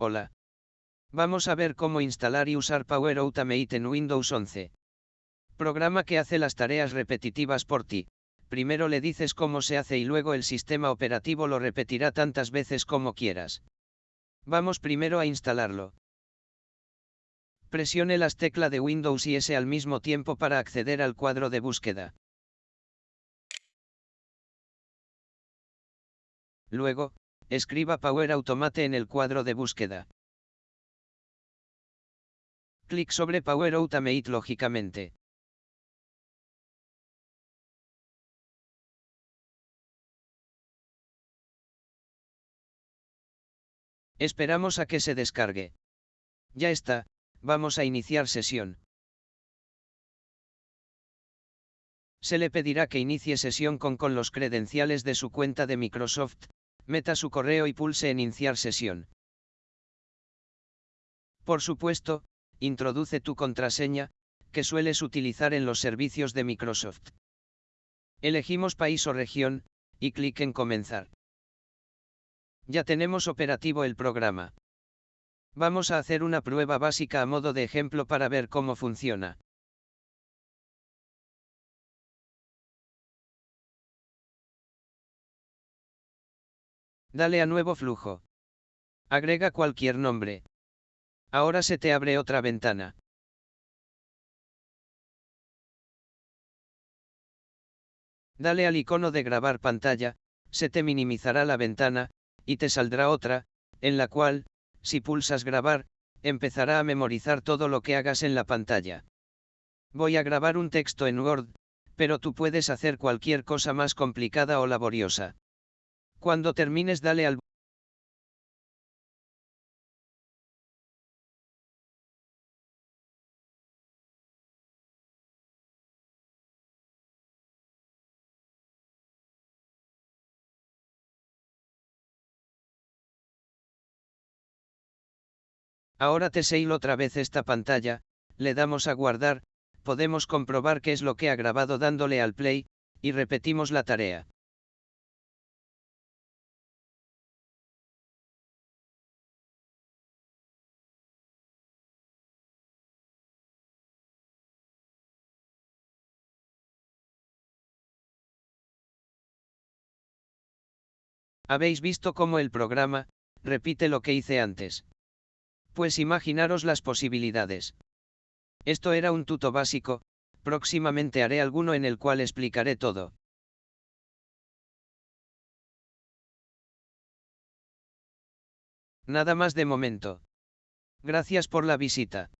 Hola. Vamos a ver cómo instalar y usar Power Automate en Windows 11. Programa que hace las tareas repetitivas por ti. Primero le dices cómo se hace y luego el sistema operativo lo repetirá tantas veces como quieras. Vamos primero a instalarlo. Presione las teclas de Windows y S al mismo tiempo para acceder al cuadro de búsqueda. Luego, escriba Power Automate en el cuadro de búsqueda. Clic sobre Power Automate lógicamente. Esperamos a que se descargue. Ya está, vamos a iniciar sesión. Se le pedirá que inicie sesión con, con los credenciales de su cuenta de Microsoft, meta su correo y pulse en iniciar sesión. Por supuesto, introduce tu contraseña, que sueles utilizar en los servicios de Microsoft. Elegimos país o región, y clic en comenzar. Ya tenemos operativo el programa. Vamos a hacer una prueba básica a modo de ejemplo para ver cómo funciona. Dale a nuevo flujo. Agrega cualquier nombre. Ahora se te abre otra ventana. Dale al icono de grabar pantalla, se te minimizará la ventana, y te saldrá otra, en la cual, si pulsas grabar, empezará a memorizar todo lo que hagas en la pantalla. Voy a grabar un texto en Word, pero tú puedes hacer cualquier cosa más complicada o laboriosa. Cuando termines dale al Ahora te seil otra vez esta pantalla, le damos a guardar, podemos comprobar qué es lo que ha grabado dándole al play, y repetimos la tarea. Habéis visto cómo el programa, repite lo que hice antes. Pues imaginaros las posibilidades. Esto era un tuto básico, próximamente haré alguno en el cual explicaré todo. Nada más de momento. Gracias por la visita.